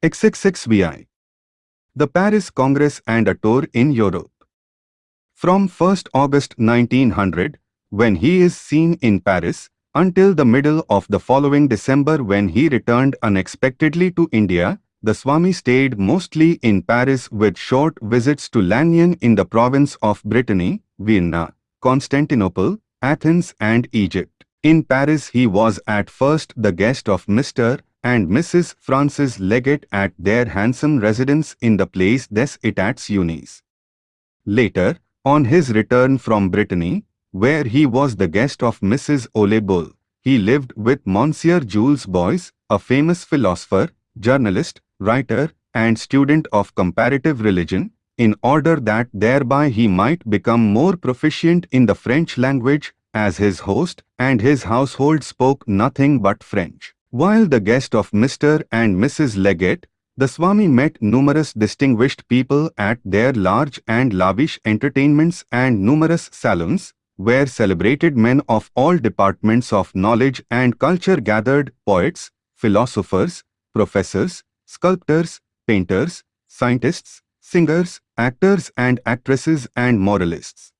XXXVI. The Paris Congress and a tour in Europe. From 1st August 1900, when he is seen in Paris, until the middle of the following December when he returned unexpectedly to India, the Swami stayed mostly in Paris with short visits to Lannion in the province of Brittany, Vienna, Constantinople, Athens and Egypt. In Paris he was at first the guest of Mr. and Mrs. Francis Leggett at their handsome residence in the Place des Etats Unis. Later, on his return from Brittany, where he was the guest of Mrs. Ole Bull, he lived with Monsieur Jules Boyce, a famous philosopher, journalist, writer, and student of comparative religion, in order that thereby he might become more proficient in the French language as his host and his household spoke nothing but French. While the guest of Mr. and Mrs. Leggett, the Swami met numerous distinguished people at their large and lavish entertainments and numerous salons, where celebrated men of all departments of knowledge and culture gathered poets, philosophers, professors, sculptors, painters, scientists, singers, actors and actresses and moralists.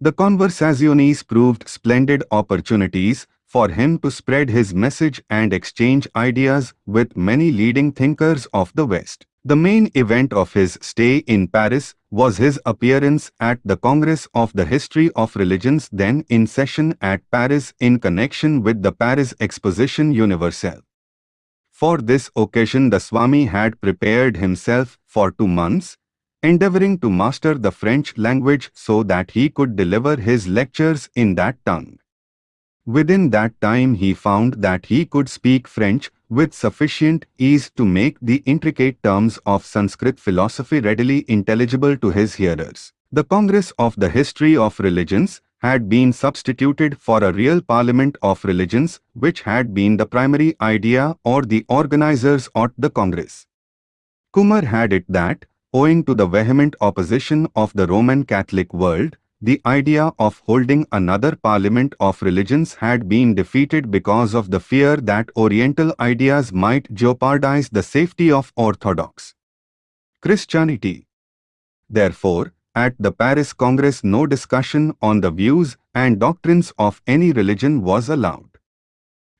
The conversazioni proved splendid opportunities for him to spread his message and exchange ideas with many leading thinkers of the West. The main event of his stay in Paris was his appearance at the Congress of the History of Religions then in session at Paris in connection with the Paris Exposition Universelle. For this occasion the Swami had prepared himself for two months endeavoring to master the French language so that he could deliver his lectures in that tongue. Within that time he found that he could speak French with sufficient ease to make the intricate terms of Sanskrit philosophy readily intelligible to his hearers. The Congress of the History of Religions had been substituted for a real parliament of religions which had been the primary idea or the organizers at the Congress. Kumar had it that, owing to the vehement opposition of the Roman Catholic world, the idea of holding another parliament of religions had been defeated because of the fear that Oriental ideas might jeopardize the safety of Orthodox Christianity. Therefore, at the Paris Congress no discussion on the views and doctrines of any religion was allowed.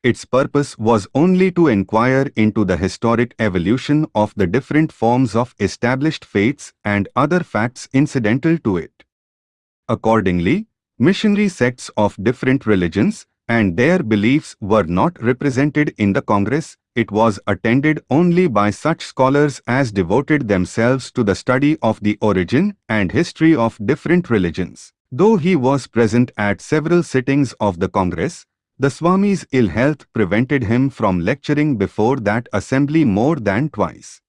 Its purpose was only to inquire into the historic evolution of the different forms of established faiths and other facts incidental to it. Accordingly, missionary sects of different religions and their beliefs were not represented in the Congress, it was attended only by such scholars as devoted themselves to the study of the origin and history of different religions. Though he was present at several sittings of the Congress, the Swami's ill health prevented him from lecturing before that assembly more than twice.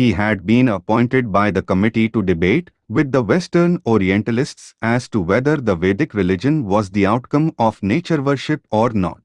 He had been appointed by the committee to debate with the Western Orientalists as to whether the Vedic religion was the outcome of nature worship or not.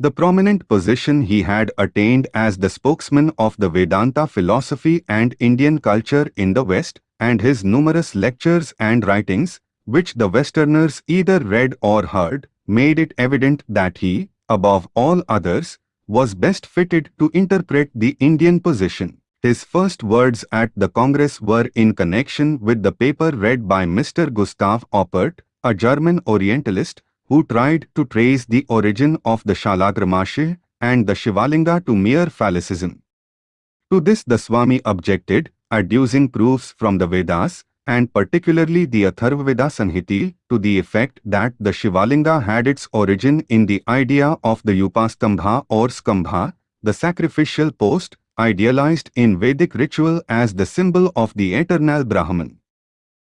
The prominent position he had attained as the spokesman of the Vedanta philosophy and Indian culture in the West, and his numerous lectures and writings, which the Westerners either read or heard, made it evident that he, above all others, was best fitted to interpret the Indian position. His first words at the Congress were in connection with the paper read by Mr. Gustav Oppert, a German Orientalist, who tried to trace the origin of the Shalagrama Shila and the Shivalinga to mere phallicism. To this the Swami objected, adducing proofs from the Vedas, and particularly the Atharvaveda Samhita, to the effect that the Shivalinga had its origin in the idea of the Upastambha or Skambha, the sacrificial post, idealized in Vedic ritual as the symbol of the eternal Brahman.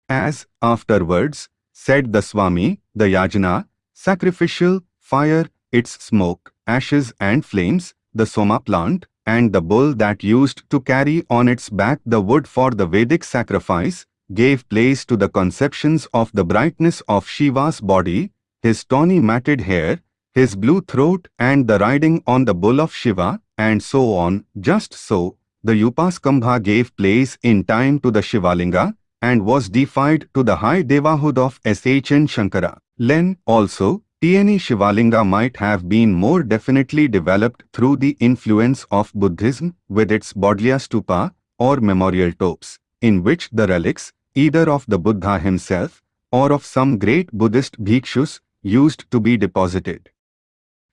As, afterwards, said the Swami, the yajna, sacrificial, fire, its smoke, ashes and flames, the soma plant, and the bull that used to carry on its back the wood for the Vedic sacrifice, gave place to the conceptions of the brightness of Shiva's body, his tawny matted hair, his blue throat and the riding on the bull of Shiva, and so on. Just so, the Upaskambha gave place in time to the Shivalinga and was deified to the high devahood of Sri Shankara. Len also, Tieni Shivalinga might have been more definitely developed through the influence of Buddhism with its Bodhgaya stupa or memorial tombs, in which the relics, either of the Buddha himself or of some great Buddhist bhikshus, used to be deposited.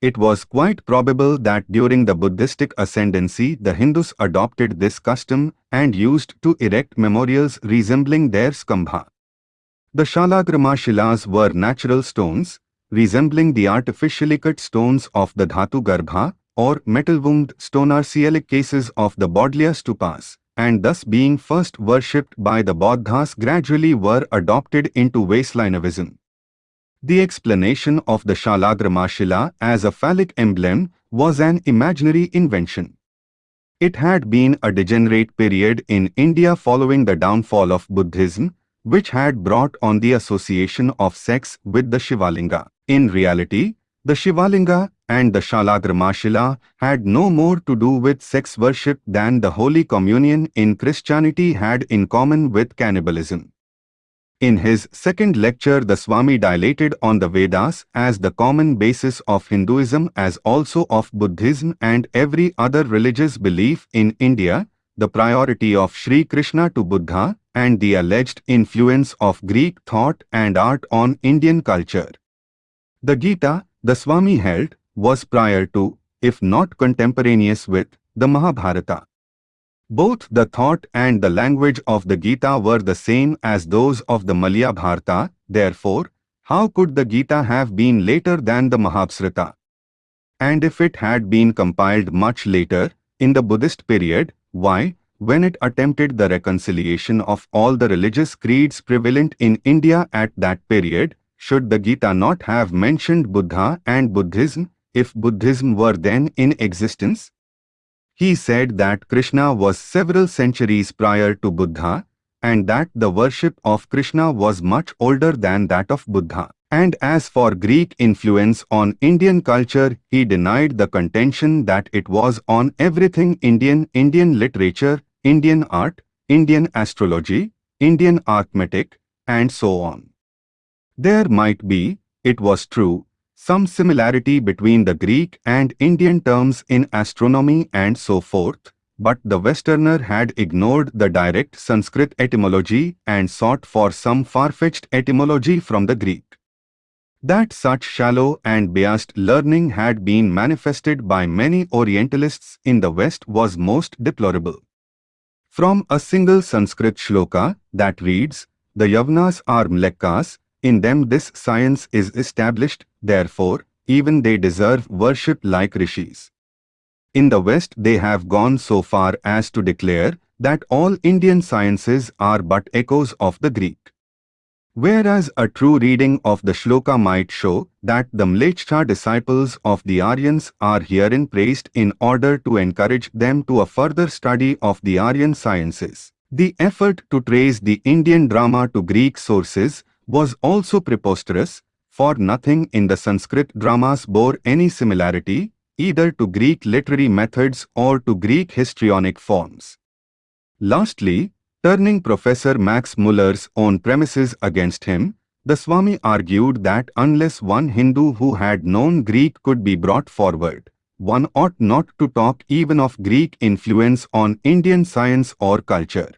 It was quite probable that during the Buddhistic ascendancy the Hindus adopted this custom and used to erect memorials resembling their skambha. The Shalagrama Shilas were natural stones, resembling the artificially cut stones of the Dhatu Garbha or metal-wombed stone-arcielic cases of the Bodhgaya stupas, and thus being first worshipped by the Bodhas gradually were adopted into Vaishnavaism. The explanation of the Shalagrama Shila as a phallic emblem was an imaginary invention. It had been a degenerate period in India following the downfall of Buddhism, which had brought on the association of sex with the Shivalinga. In reality, the Shivalinga and the Shalagrama had no more to do with sex worship than the Holy Communion in Christianity had in common with cannibalism. In his second lecture the Swami dilated on the Vedas as the common basis of Hinduism as also of Buddhism and every other religious belief in India, the priority of Sri Krishna to Buddha, and the alleged influence of Greek thought and art on Indian culture. The Gita, the Swami held, was prior to, if not contemporaneous with, the Mahabharata. Both the thought and the language of the Gita were the same as those of the Mahabharata, therefore, how could the Gita have been later than the Mahabharata? And if it had been compiled much later, in the Buddhist period, why, when it attempted the reconciliation of all the religious creeds prevalent in India at that period, should the Gita not have mentioned Buddha and Buddhism, if Buddhism were then in existence? He said that Krishna was several centuries prior to Buddha, and that the worship of Krishna was much older than that of Buddha. And as for Greek influence on Indian culture, he denied the contention that it was on everything Indian, Indian literature, Indian art, Indian astrology, Indian arithmetic, and so on. There might be, it was true, some similarity between the Greek and Indian terms in astronomy and so forth, but the Westerner had ignored the direct Sanskrit etymology and sought for some far-fetched etymology from the Greek. That such shallow and biased learning had been manifested by many Orientalists in the West was most deplorable. From a single Sanskrit shloka that reads, The Yavnas are Mlecchas, in them this science is established, therefore, even they deserve worship like rishis. In the West they have gone so far as to declare that all Indian sciences are but echoes of the Greek. Whereas a true reading of the shloka might show that the Mleccha disciples of the Aryans are herein praised in order to encourage them to a further study of the Aryan sciences. The effort to trace the Indian drama to Greek sources was also preposterous, for nothing in the Sanskrit dramas bore any similarity, either to Greek literary methods or to Greek histrionic forms. Lastly, turning Professor Max Muller's own premises against him, the Swami argued that unless one Hindu who had known Greek could be brought forward, one ought not to talk even of Greek influence on Indian science or culture.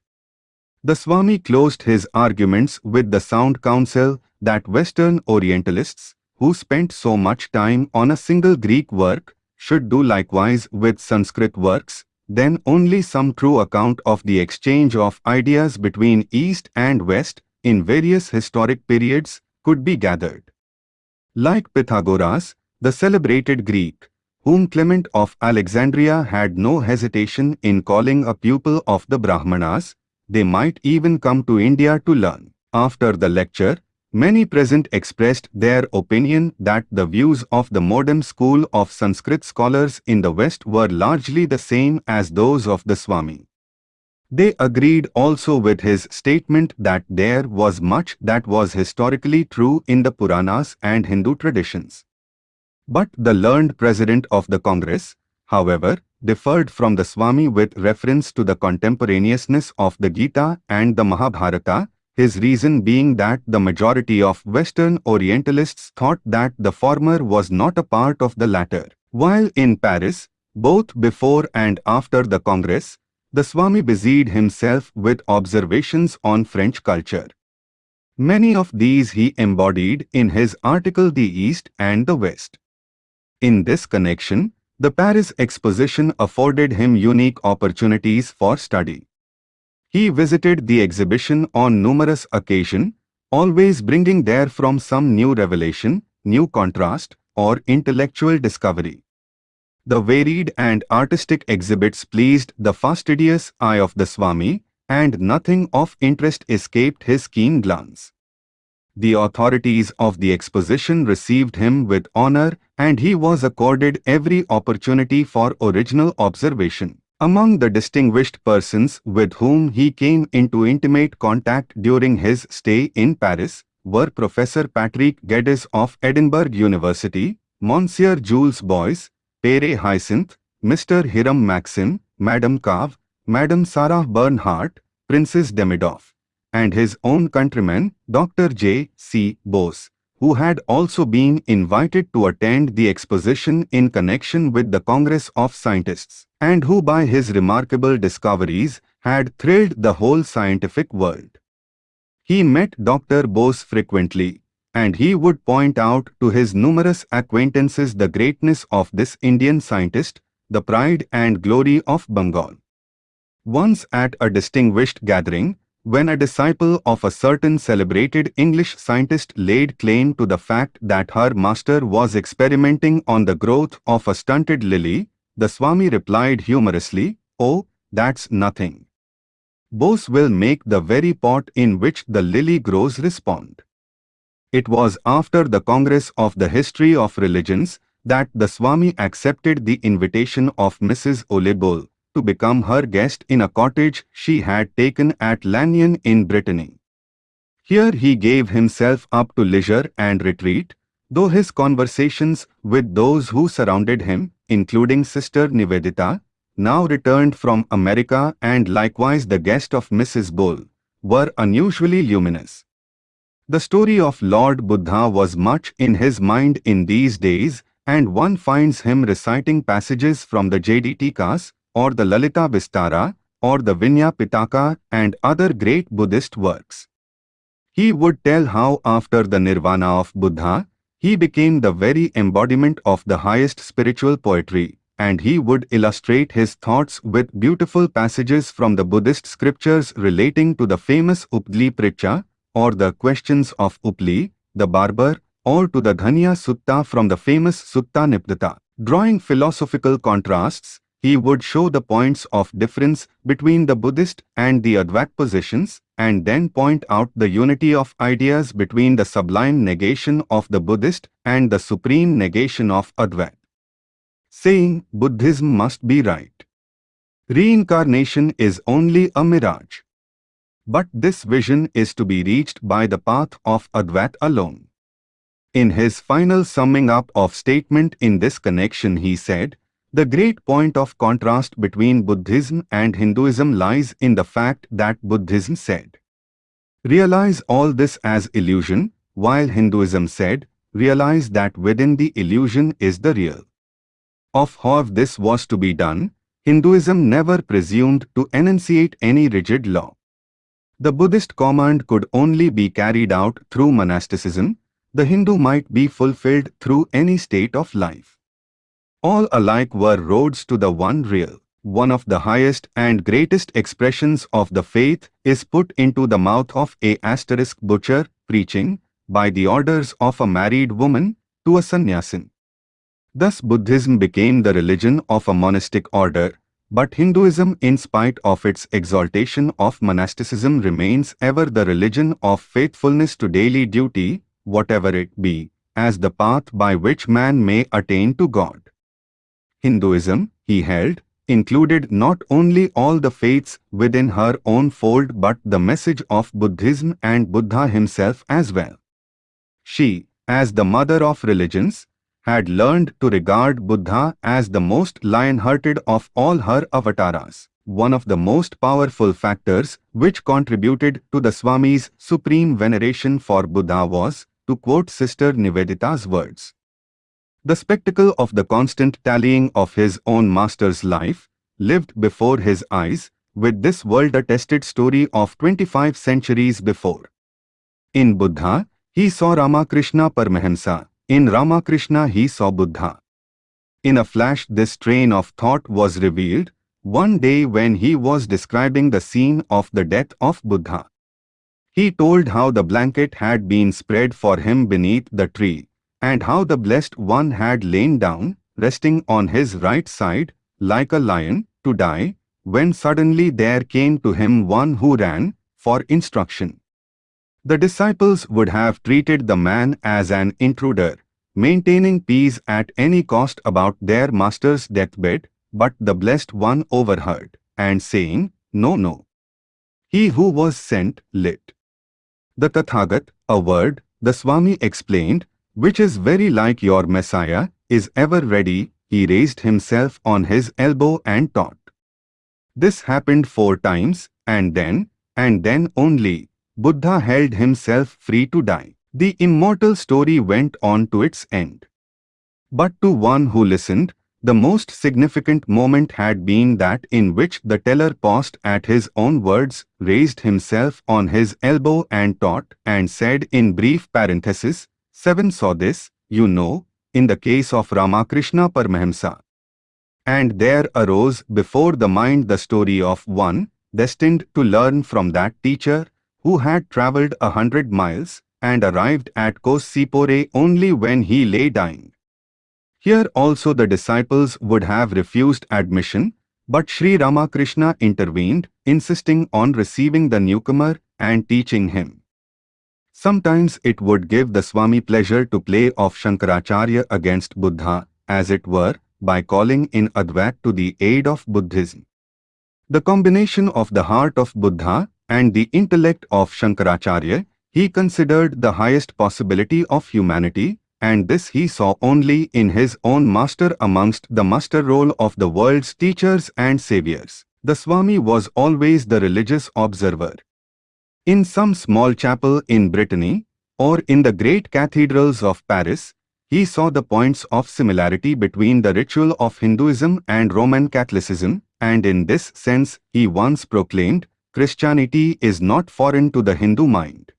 The Swami closed his arguments with the sound counsel that Western Orientalists, who spent so much time on a single Greek work, should do likewise with Sanskrit works, then only some true account of the exchange of ideas between East and West in various historic periods could be gathered. Like Pythagoras, the celebrated Greek, whom Clement of Alexandria had no hesitation in calling a pupil of the Brahmanas, they might even come to India to learn. After the lecture, many present expressed their opinion that the views of the modern school of Sanskrit scholars in the West were largely the same as those of the Swami. They agreed also with his statement that there was much that was historically true in the Puranas and Hindu traditions. But the learned president of the Congress, however, differed from the Swami with reference to the contemporaneousness of the Gita and the Mahabharata, his reason being that the majority of Western Orientalists thought that the former was not a part of the latter. While in Paris, both before and after the Congress, the Swami busied himself with observations on French culture. Many of these he embodied in his article The East and the West. In this connection, the Paris exposition afforded him unique opportunities for study. He visited the exhibition on numerous occasions, always bringing therefrom some new revelation, new contrast, or intellectual discovery. The varied and artistic exhibits pleased the fastidious eye of the Swami, and nothing of interest escaped his keen glance. The authorities of the exposition received him with honor and he was accorded every opportunity for original observation. Among the distinguished persons with whom he came into intimate contact during his stay in Paris were Professor Patrick Geddes of Edinburgh University, Monsieur Jules Boyce, Pere Hyacinth, Mr. Hiram Maxim, Madame Calvé, Madame Sarah Bernhardt, Princess Demidoff, and his own countryman, Dr. J. C. Bose who had also been invited to attend the exposition in connection with the Congress of Scientists, and who by his remarkable discoveries had thrilled the whole scientific world. He met Dr. Bose frequently, and he would point out to his numerous acquaintances the greatness of this Indian scientist, the pride and glory of Bengal. Once at a distinguished gathering, when a disciple of a certain celebrated English scientist laid claim to the fact that her master was experimenting on the growth of a stunted lily, the Swami replied humorously, Oh, that's nothing. Bose will make the very pot in which the lily grows respond. It was after the Congress of the History of Religions that the Swami accepted the invitation of Mrs. Ole Bull, to become her guest in a cottage she had taken at Lannion in Brittany. Here he gave himself up to leisure and retreat, though his conversations with those who surrounded him, including Sister Nivedita, now returned from America and likewise the guest of Mrs. Bull, were unusually luminous. The story of Lord Buddha was much in his mind in these days and one finds him reciting passages from the Jatakas, or the Lalita Vistara, or the Vinaya Pitaka and other great Buddhist works. He would tell how after the nirvana of Buddha, he became the very embodiment of the highest spiritual poetry, and he would illustrate his thoughts with beautiful passages from the Buddhist scriptures relating to the famous Updli Pritcha, or the questions of Upali, the barber, or to the Dhaniya Sutta from the famous Sutta Nipata. Drawing philosophical contrasts, he would show the points of difference between the Buddhist and the Advait positions and then point out the unity of ideas between the sublime negation of the Buddhist and the supreme negation of Advait. Saying Buddhism must be right. Reincarnation is only a mirage. But this vision is to be reached by the path of Advait alone. In his final summing up of statement in this connection he said, the great point of contrast between Buddhism and Hinduism lies in the fact that Buddhism said, Realize all this as illusion, while Hinduism said, Realize that within the illusion is the real. Of how this was to be done, Hinduism never presumed to enunciate any rigid law. The Buddhist command could only be carried out through monasticism, the Hindu might be fulfilled through any state of life. All alike were roads to the one real. One of the highest and greatest expressions of the faith is put into the mouth of a asterisk butcher preaching, by the orders of a married woman, to a sannyasin. Thus Buddhism became the religion of a monastic order, but Hinduism in spite of its exaltation of monasticism remains ever the religion of faithfulness to daily duty, whatever it be, as the path by which man may attain to God. Hinduism, he held, included not only all the faiths within her own fold but the message of Buddhism and Buddha himself as well. She, as the mother of religions, had learned to regard Buddha as the most lion-hearted of all her avatars. one of the most powerful factors which contributed to the Swami's supreme veneration for Buddha was, to quote Sister Nivedita's words. The spectacle of the constant tallying of his own master's life, lived before his eyes, with this world-attested story of 25 centuries before. In Buddha, he saw Ramakrishna Paramahamsa. In Ramakrishna he saw Buddha. In a flash this train of thought was revealed, one day when he was describing the scene of the death of Buddha. He told how the blanket had been spread for him beneath the tree, and how the Blessed One had lain down, resting on his right side, like a lion, to die, when suddenly there came to him one who ran, for instruction. The disciples would have treated the man as an intruder, maintaining peace at any cost about their master's deathbed, but the Blessed One overheard, and saying, No, no. He who was sent, lit. The Tathagat, a word, the Swami explained, which is very like your Messiah, is ever ready, he raised himself on his elbow and taught. This happened four times, and then, and then only, Buddha held himself free to die. The immortal story went on to its end. But to one who listened, the most significant moment had been that in which the teller paused at his own words, raised himself on his elbow and taught, and said in brief parenthesis, Seven saw this, you know, in the case of Ramakrishna Paramahamsa. And there arose before the mind the story of one, destined to learn from that teacher, who had travelled a hundred miles, and arrived at Cossipore only when he lay dying. Here also the disciples would have refused admission, but Sri Ramakrishna intervened, insisting on receiving the newcomer and teaching him. Sometimes it would give the Swami pleasure to play off Shankaracharya against Buddha, as it were, by calling in Advait to the aid of Buddhism. The combination of the heart of Buddha and the intellect of Shankaracharya, he considered the highest possibility of humanity, and this he saw only in his own master amongst the master roll of the world's teachers and saviors. The Swami was always the religious observer. In some small chapel in Brittany, or in the great cathedrals of Paris, he saw the points of similarity between the ritual of Hinduism and Roman Catholicism, and in this sense he once proclaimed, Christianity is not foreign to the Hindu mind.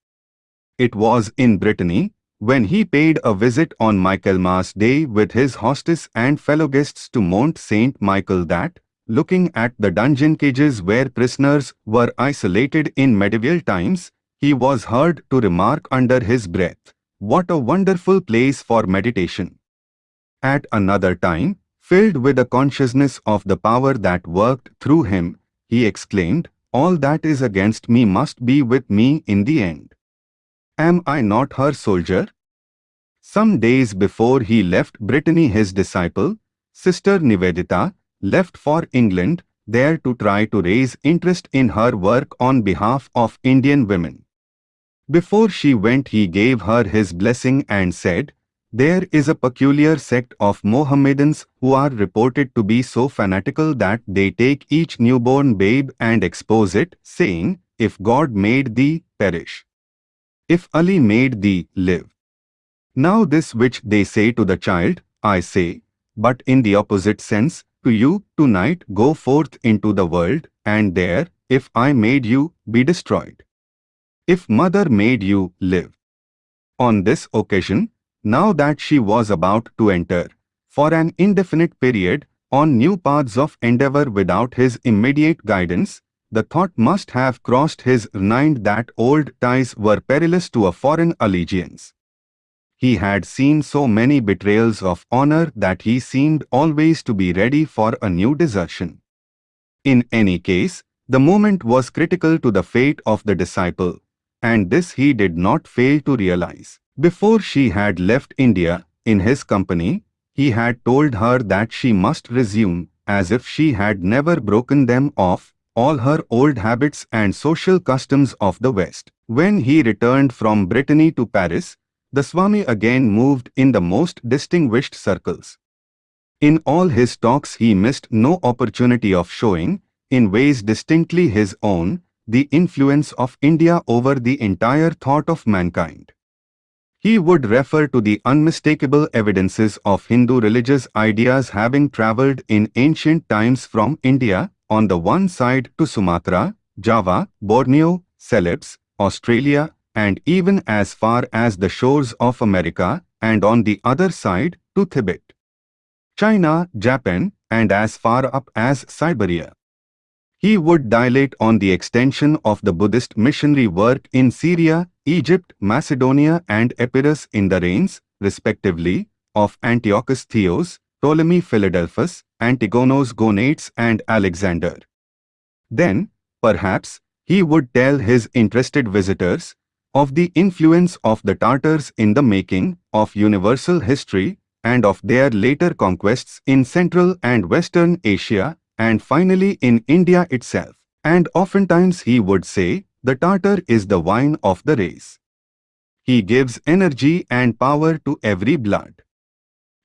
It was in Brittany, when he paid a visit on Michaelmas Day with his hostess and fellow guests to Mont Saint Michel that, looking at the dungeon cages where prisoners were isolated in medieval times, he was heard to remark under his breath, what a wonderful place for meditation. At another time, filled with the consciousness of the power that worked through him, he exclaimed, all that is against me must be with me in the end. Am I not her soldier? Some days before he left Brittany his disciple, Sister Nivedita, left for England, there to try to raise interest in her work on behalf of Indian women. Before she went he gave her his blessing and said, There is a peculiar sect of Mohammedans who are reported to be so fanatical that they take each newborn babe and expose it, saying, If God made thee, perish. If Ali made thee live. Now this which they say to the child, I say, but in the opposite sense, to you, tonight go forth into the world, and there, if I made you, be destroyed. If mother made you, live. On this occasion, now that she was about to enter, for an indefinite period, on new paths of endeavor without his immediate guidance, the thought must have crossed his mind that old ties were perilous to a foreign allegiance. He had seen so many betrayals of honor that he seemed always to be ready for a new desertion. In any case, the moment was critical to the fate of the disciple, and this he did not fail to realize. Before she had left India, in his company, he had told her that she must resume, as if she had never broken them off, all her old habits and social customs of the West. When he returned from Brittany to Paris, the Swami again moved in the most distinguished circles. In all his talks he missed no opportunity of showing, in ways distinctly his own, the influence of India over the entire thought of mankind. He would refer to the unmistakable evidences of Hindu religious ideas having travelled in ancient times from India, on the one side to Sumatra, Java, Borneo, Celebes, Australia, and even as far as the shores of America, and on the other side to Tibet, China, Japan, and as far up as Siberia. He would dilate on the extension of the Buddhist missionary work in Syria, Egypt, Macedonia and Epirus in the reigns, respectively, of Antiochus Theos, Ptolemy Philadelphus, Antigonos Gonatas and Alexander. Then, perhaps, he would tell his interested visitors of the influence of the Tartars in the making of universal history and of their later conquests in Central and Western Asia and finally in India itself. And oftentimes he would say, the Tartar is the wine of the race. He gives energy and power to every blood.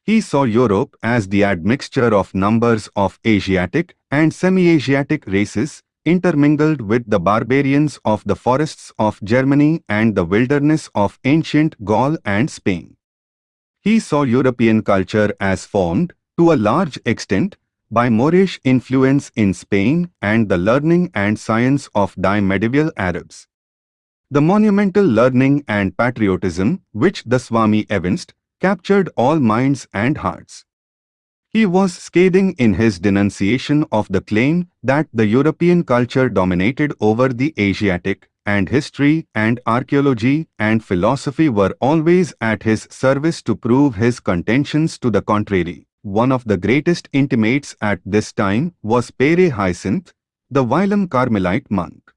He saw Europe as the admixture of numbers of Asiatic and semi-Asiatic races intermingled with the barbarians of the forests of Germany and the wilderness of ancient Gaul and Spain. He saw European culture as formed, to a large extent, by Moorish influence in Spain and the learning and science of die-medieval Arabs. The monumental learning and patriotism which the Swami evinced captured all minds and hearts. He was scathing in his denunciation of the claim that the European culture dominated over the Asiatic, and history and archaeology and philosophy were always at his service to prove his contentions to the contrary. One of the greatest intimates at this time was Pere Hyacinthe, the whilom Carmelite monk.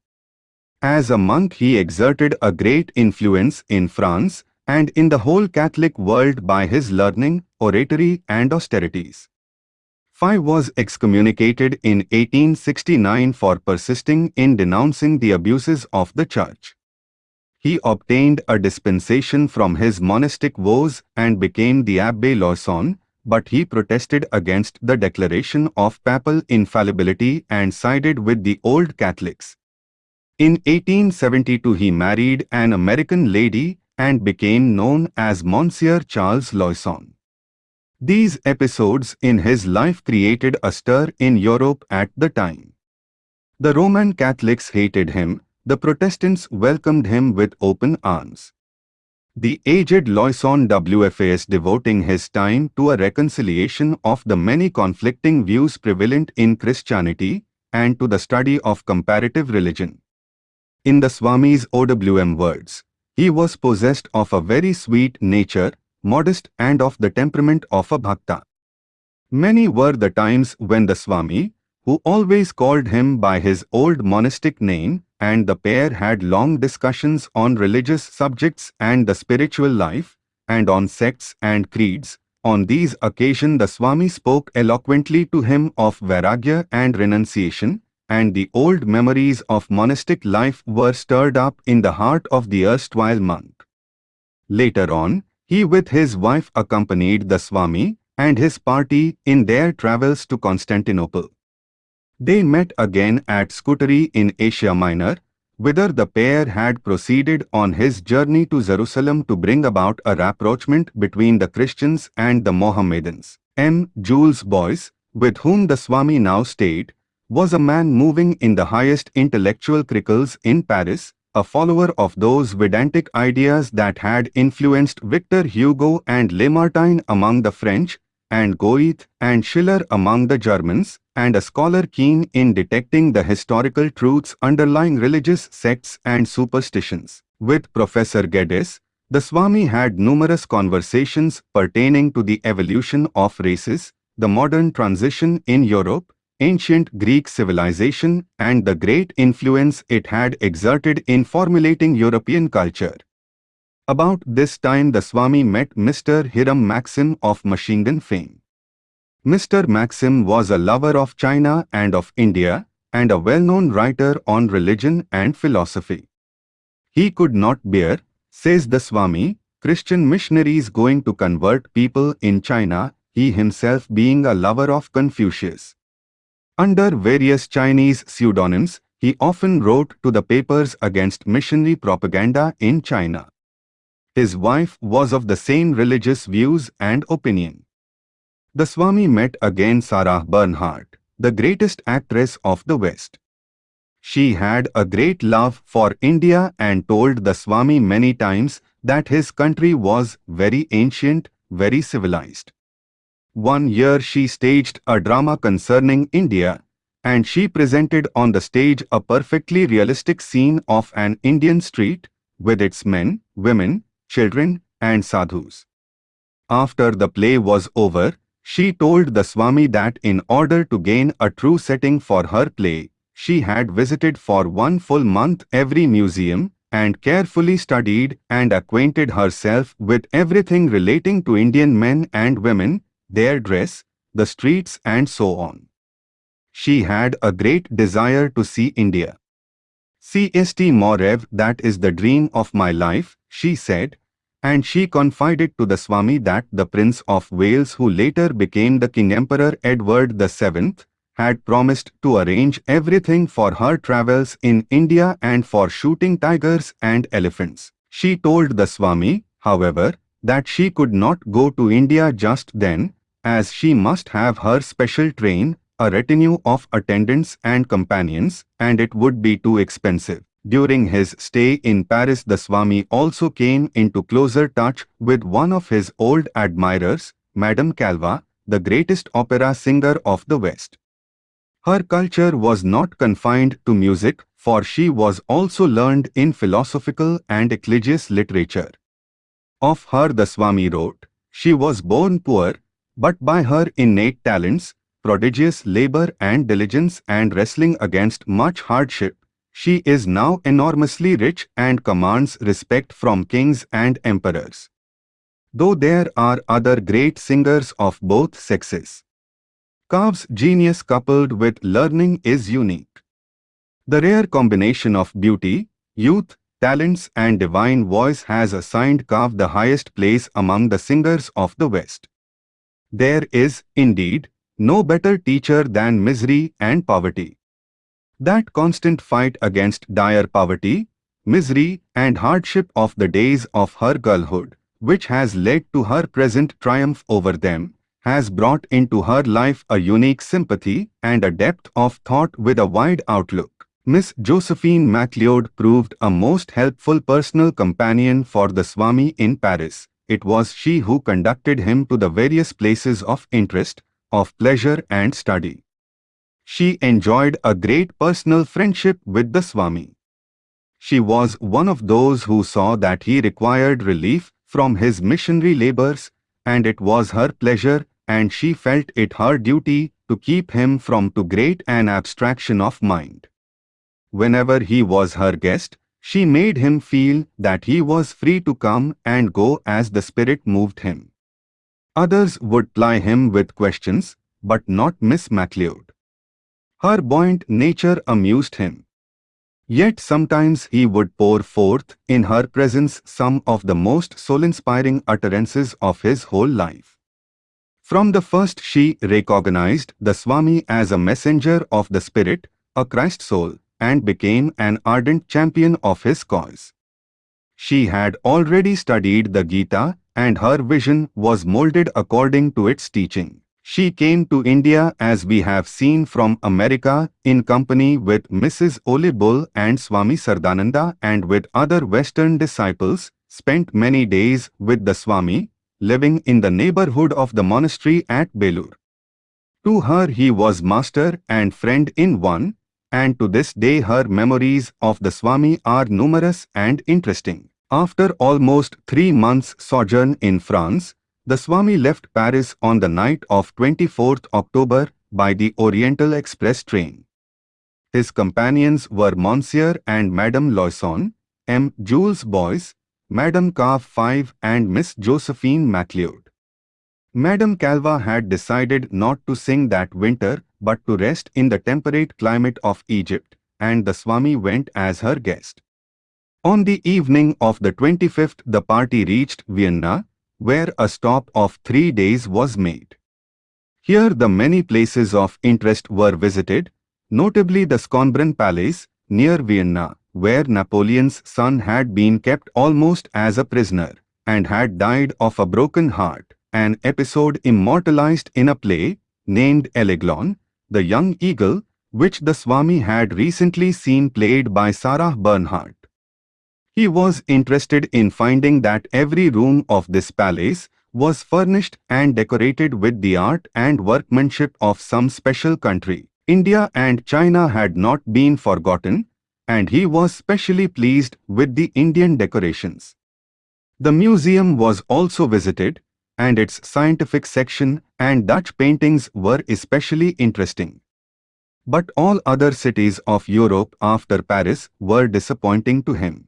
As a monk he exerted a great influence in France and in the whole Catholic world by his learning, oratory and austerities. Fay was excommunicated in 1869 for persisting in denouncing the abuses of the church. He obtained a dispensation from his monastic vows and became the Abbé Loyson, but he protested against the declaration of papal infallibility and sided with the old Catholics. In 1872 he married an American lady and became known as Monsieur Charles Loyson. These episodes in his life created a stir in Europe at the time. The Roman Catholics hated him, the Protestants welcomed him with open arms. The aged Loyson WFAS devoting his time to a reconciliation of the many conflicting views prevalent in Christianity and to the study of comparative religion. In the Swami's OWM words, he was possessed of a very sweet nature, modest and of the temperament of a bhakta. Many were the times when the Swami, who always called him by his old monastic name, and the pair had long discussions on religious subjects and the spiritual life, and on sects and creeds. On these occasions the Swami spoke eloquently to him of Vairagya and renunciation, and the old memories of monastic life were stirred up in the heart of the erstwhile monk. Later on, he with his wife accompanied the Swami and his party in their travels to Constantinople. They met again at Scutari in Asia Minor, whither the pair had proceeded on his journey to Jerusalem to bring about a rapprochement between the Christians and the Mohammedans. M. Jules Boyce, with whom the Swami now stayed, was a man moving in the highest intellectual circles in Paris, a follower of those Vedantic ideas that had influenced Victor Hugo and Lamartine among the French, and Goethe and Schiller among the Germans, and a scholar keen in detecting the historical truths underlying religious sects and superstitions. With Professor Geddes, the Swami had numerous conversations pertaining to the evolution of races, the modern transition in Europe, ancient Greek civilization and the great influence it had exerted in formulating European culture. About this time the Swami met Mr. Hiram Maxim of machine fame. Mr. Maxim was a lover of China and of India and a well-known writer on religion and philosophy. He could not bear, says the Swami, Christian missionaries going to convert people in China, he himself being a lover of Confucius. Under various Chinese pseudonyms, he often wrote to the papers against missionary propaganda in China. His wife was of the same religious views and opinion. The Swami met again Sarah Bernhardt, the greatest actress of the West. She had a great love for India and told the Swami many times that his country was very ancient, very civilized. One year she staged a drama concerning India, and she presented on the stage a perfectly realistic scene of an Indian street, with its men, women, children, and sadhus. After the play was over, she told the Swami that in order to gain a true setting for her play, she had visited for one full month every museum and carefully studied and acquainted herself with everything relating to Indian men and women, their dress, the streets and so on. She had a great desire to see India. C.S.T. Morev, that is the dream of my life, she said, and she confided to the Swami that the Prince of Wales who later became the King Emperor Edward VII had promised to arrange everything for her travels in India and for shooting tigers and elephants. She told the Swami, however, that she could not go to India just then, as she must have her special train, a retinue of attendants and companions, and it would be too expensive. During his stay in Paris the Swami also came into closer touch with one of his old admirers, Madame Calvé, the greatest opera singer of the West. Her culture was not confined to music, for she was also learned in philosophical and ecclesias literature. Of her the Swami wrote, She was born poor, but by her innate talents, prodigious labor and diligence and wrestling against much hardship, she is now enormously rich and commands respect from kings and emperors. Though there are other great singers of both sexes. Calvé's genius coupled with learning is unique. The rare combination of beauty, youth, talents and divine voice has assigned Kav the highest place among the singers of the West. There is, indeed, no better teacher than misery and poverty. That constant fight against dire poverty, misery and hardship of the days of her girlhood, which has led to her present triumph over them, has brought into her life a unique sympathy and a depth of thought with a wide outlook. Miss Josephine MacLeod proved a most helpful personal companion for the Swami in Paris. It was she who conducted him to the various places of interest, of pleasure and study she enjoyed a great personal friendship with the Swami. She was one of those who saw that he required relief from his missionary labors, and it was her pleasure and she felt it her duty to keep him from too great an abstraction of mind. Whenever he was her guest, she made him feel that he was free to come and go as the Spirit moved him. Others would ply him with questions, but not Miss MacLeod. Her buoyant nature amused him. Yet sometimes he would pour forth in her presence some of the most soul-inspiring utterances of his whole life. From the first she recognized the Swami as a messenger of the Spirit, a Christ soul, and became an ardent champion of his cause. She had already studied the Gita and her vision was molded according to its teaching. She came to India as we have seen from America in company with Mrs. Ole Bull and Swami Saradananda and with other Western disciples, spent many days with the Swami, living in the neighborhood of the monastery at Belur. To her he was master and friend in one, and to this day her memories of the Swami are numerous and interesting. After almost three months' sojourn in France, the Swami left Paris on the night of 24th October by the Oriental Express train. His companions were Monsieur and Madame Loyson, M. Jules Boyce, Madame Cav 5 and Miss Josephine MacLeod. Madame Calvé had decided not to sing that winter but to rest in the temperate climate of Egypt, and the Swami went as her guest. On the evening of the 25th the party reached Vienna, where a stop of three days was made. Here the many places of interest were visited, notably the Schönbrunn Palace, near Vienna, where Napoleon's son had been kept almost as a prisoner, and had died of a broken heart, an episode immortalized in a play, named L'Aiglon, the young eagle, which the Swami had recently seen played by Sarah Bernhardt. He was interested in finding that every room of this palace was furnished and decorated with the art and workmanship of some special country. India and China had not been forgotten, and he was specially pleased with the Indian decorations. The museum was also visited, and its scientific section and Dutch paintings were especially interesting. But all other cities of Europe after Paris were disappointing to him.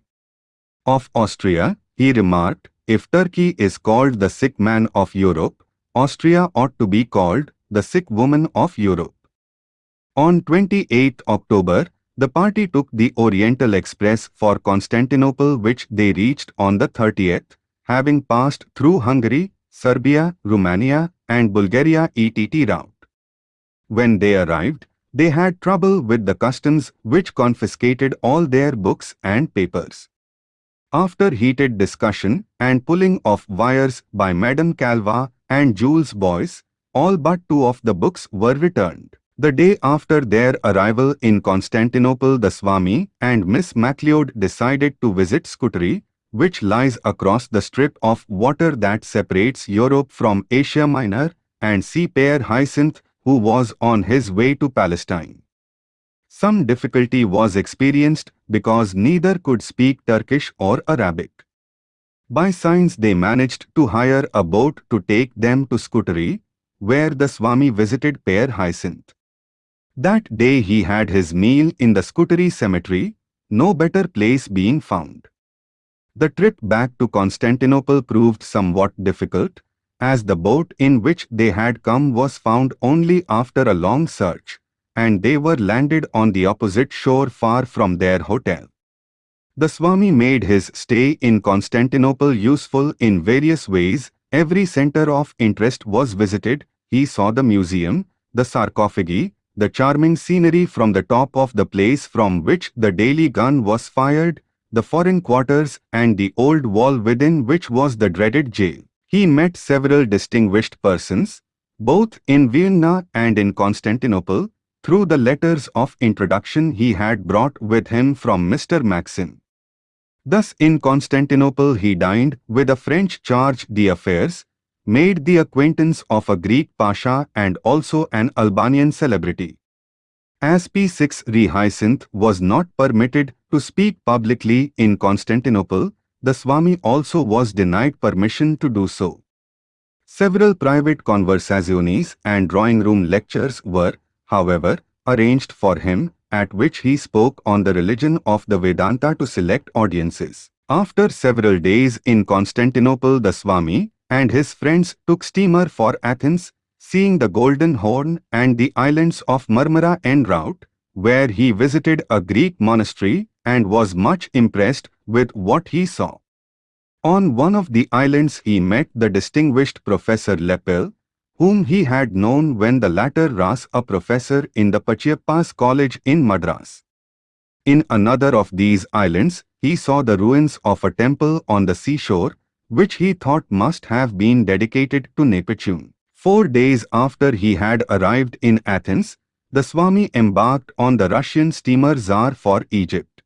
Of Austria, he remarked, if Turkey is called the sick man of Europe, Austria ought to be called the sick woman of Europe. On 28 October, the party took the Oriental Express for Constantinople which they reached on the 30th, having passed through Hungary, Serbia, Romania and Bulgaria ETT route. When they arrived, they had trouble with the customs which confiscated all their books and papers. After heated discussion and pulling of wires by Madame Calvé and Jules Bois, all but two of the books were returned. The day after their arrival in Constantinople the Swami and Miss MacLeod decided to visit Scutari, which lies across the strip of water that separates Europe from Asia Minor, and see Père Hyacinthe who was on his way to Palestine. Some difficulty was experienced because neither could speak Turkish or Arabic. By signs they managed to hire a boat to take them to Scutari, where the Swami visited Père Hyacinthe. That day he had his meal in the Scutari cemetery, no better place being found. The trip back to Constantinople proved somewhat difficult, as the boat in which they had come was found only after a long search, and they were landed on the opposite shore far from their hotel. The Swami made his stay in Constantinople useful in various ways. Every center of interest was visited. He saw the museum, the sarcophagi, the charming scenery from the top of the place from which the daily gun was fired, the foreign quarters and the old wall within which was the dreaded jail. He met several distinguished persons, both in Vienna and in Constantinople, through the letters of introduction he had brought with him from Mr. Maxim. Thus in Constantinople he dined with a French charge d'affaires, made the acquaintance of a Greek pasha and also an Albanian celebrity. As Père Hyacinthe was not permitted to speak publicly in Constantinople, the Swami also was denied permission to do so. Several private conversazioni and drawing room lectures were, however, arranged for him, at which he spoke on the religion of the Vedanta to select audiences. After several days in Constantinople the Swami and his friends took steamer for Athens, seeing the Golden Horn and the islands of Marmara en route, where he visited a Greek monastery and was much impressed with what he saw. On one of the islands he met the distinguished Professor Lepel, whom he had known when the latter was a professor in the Pachaiyappa's College in Madras. In another of these islands, he saw the ruins of a temple on the seashore, which he thought must have been dedicated to Neptune. Four days after he had arrived in Athens, the Swami embarked on the Russian steamer Tsar for Egypt.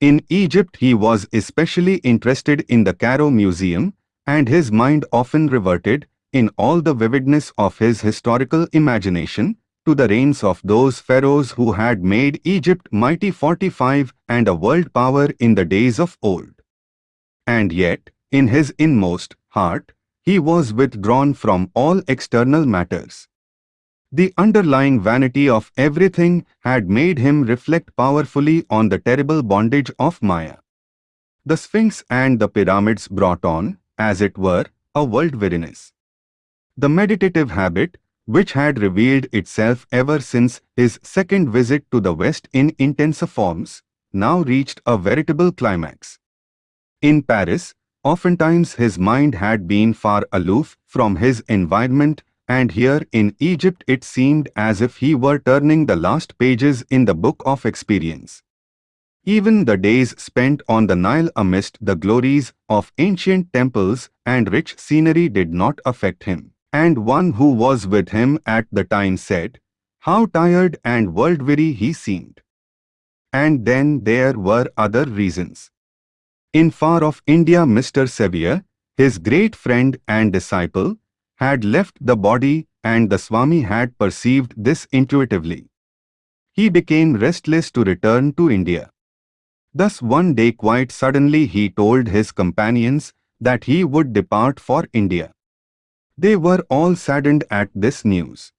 In Egypt he was especially interested in the Cairo Museum, and his mind often reverted, in all the vividness of his historical imagination, to the reigns of those pharaohs who had made Egypt mighty forty-five and a world power in the days of old. And yet, in his inmost heart, he was withdrawn from all external matters. The underlying vanity of everything had made him reflect powerfully on the terrible bondage of Maya. The Sphinx and the pyramids brought on, as it were, a world weariness. The meditative habit, which had revealed itself ever since his second visit to the West in intenser forms, now reached a veritable climax. In Paris, oftentimes his mind had been far aloof from his environment and here in Egypt it seemed as if he were turning the last pages in the book of experience. Even the days spent on the Nile amidst the glories of ancient temples and rich scenery did not affect him. And one who was with him at the time said, How tired and world-weary he seemed. And then there were other reasons. In far-off India Mr. Sevier, his great friend and disciple, had left the body and the Swami had perceived this intuitively. He became restless to return to India. Thus one day quite suddenly he told his companions that he would depart for India. They were all saddened at this news.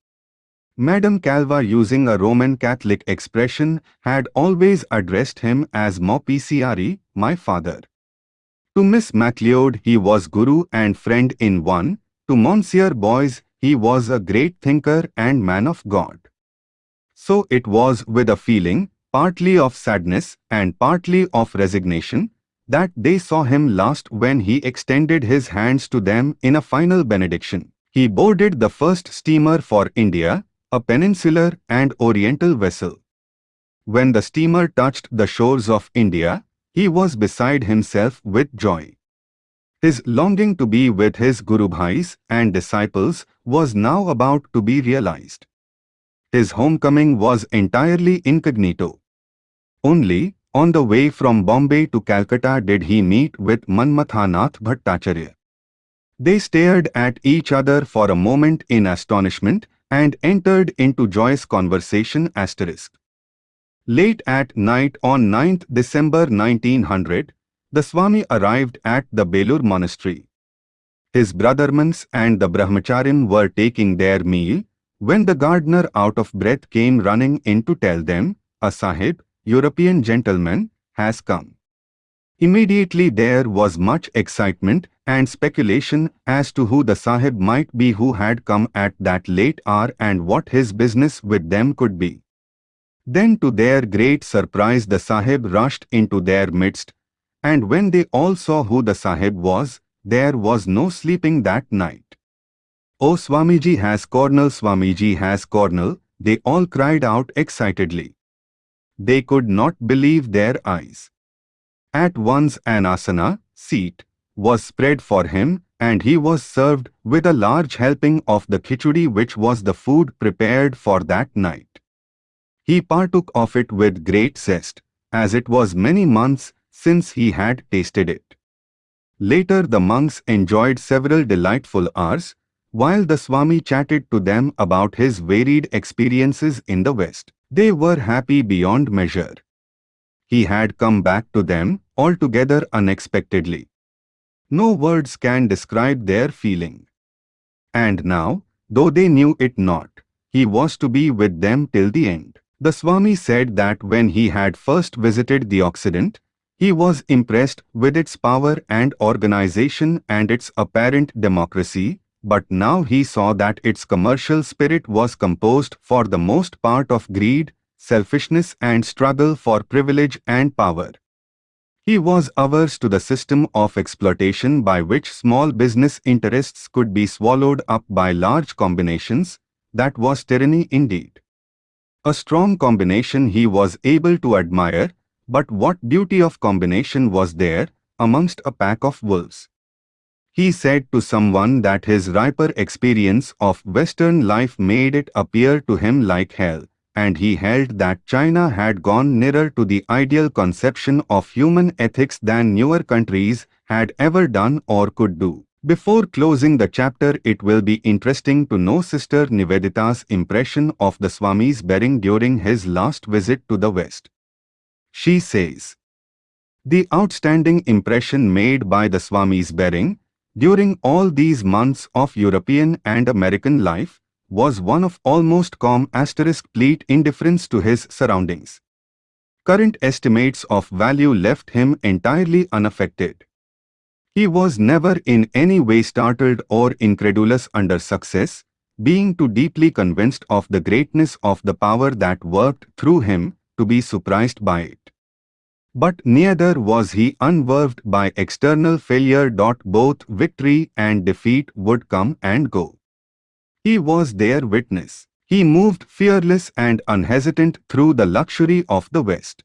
Madame Calvé using a Roman Catholic expression had always addressed him as Mo Piciari, my father. To Miss MacLeod he was guru and friend in one, to Monsieur Bois he was a great thinker and man of God. So it was with a feeling, partly of sadness and partly of resignation, that they saw him last when he extended his hands to them in a final benediction. He boarded the first steamer for India, a peninsular and oriental vessel. When the steamer touched the shores of India, he was beside himself with joy. His longing to be with his Guru Bhais and disciples was now about to be realized. His homecoming was entirely incognito. Only, on the way from Bombay to Calcutta did he meet with Manmathanath Bhattacharya. They stared at each other for a moment in astonishment and entered into joyous conversation asterisk. Late at night on 9th December 1900, the Swami arrived at the Belur monastery. His brothermans and the Brahmacharins were taking their meal when the gardener out of breath came running in to tell them, a sahib, European gentleman, has come. Immediately there was much excitement and speculation as to who the sahib might be who had come at that late hour and what his business with them could be. Then to their great surprise the sahib rushed into their midst, and when they all saw who the sahib was, there was no sleeping that night. Oh Swamiji has Cornell, Swamiji has Cornell, they all cried out excitedly. They could not believe their eyes. At once an asana, seat, was spread for him and he was served with a large helping of the khichdi which was the food prepared for that night. He partook of it with great zest, as it was many months since he had tasted it. Later the monks enjoyed several delightful hours, while the Swami chatted to them about his varied experiences in the West. They were happy beyond measure. He had come back to them altogether unexpectedly. No words can describe their feeling. And now, though they knew it not, he was to be with them till the end. The Swami said that when he had first visited the Occident, he was impressed with its power and organization and its apparent democracy, but now he saw that its commercial spirit was composed for the most part of greed, selfishness and struggle for privilege and power. He was averse to the system of exploitation by which small business interests could be swallowed up by large combinations, that was tyranny indeed. A strong combination he was able to admire, but what beauty of combination was there amongst a pack of wolves? He said to someone that his riper experience of Western life made it appear to him like hell, and he held that China had gone nearer to the ideal conception of human ethics than newer countries had ever done or could do. Before closing the chapter it will be interesting to know Sister Nivedita's impression of the Swami's bearing during his last visit to the West. She says, The outstanding impression made by the Swami's bearing during all these months of European and American life was one of almost calm asterisk pleat indifference to his surroundings. Current estimates of value left him entirely unaffected. He was never in any way startled or incredulous under success, being too deeply convinced of the greatness of the power that worked through him to be surprised by it. But neither was he unnerved by external failure. Both victory and defeat would come and go. He was their witness. He moved fearless and unhesitant through the luxury of the West.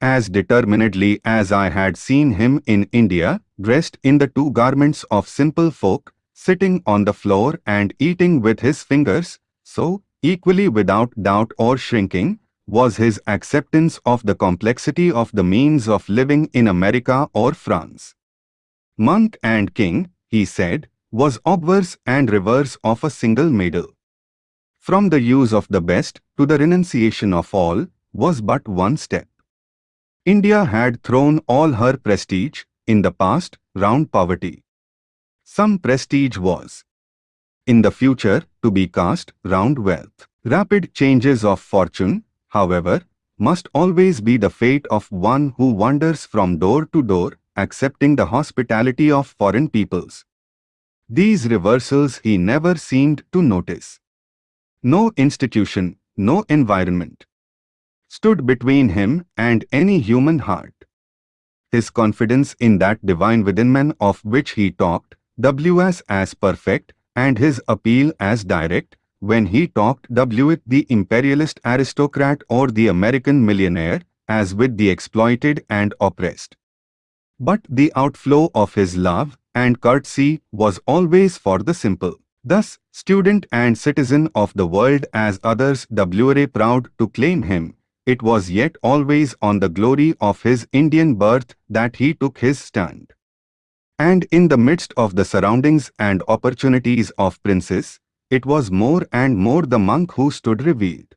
As determinedly as I had seen him in India, dressed in the two garments of simple folk, sitting on the floor and eating with his fingers, so, equally without doubt or shrinking, was his acceptance of the complexity of the means of living in America or France. Monk and king, he said, was obverse and reverse of a single medal. From the use of the best to the renunciation of all was but one step. India had thrown all her prestige, in the past, round poverty. Some prestige was, in the future, to be cast round wealth. Rapid changes of fortune, however, must always be the fate of one who wanders from door to door, accepting the hospitality of foreign peoples. These reversals he never seemed to notice. No institution, no environment stood between him and any human heart. His confidence in that divine within man of which he talked, W.S. as perfect, and his appeal as direct, when he talked W with the imperialist aristocrat or the American millionaire, as with the exploited and oppressed. But the outflow of his love and courtesy was always for the simple. Thus, student and citizen of the world as others were proud to claim him, it was yet always on the glory of his Indian birth that he took his stand. And in the midst of the surroundings and opportunities of princes, it was more and more the monk who stood revealed.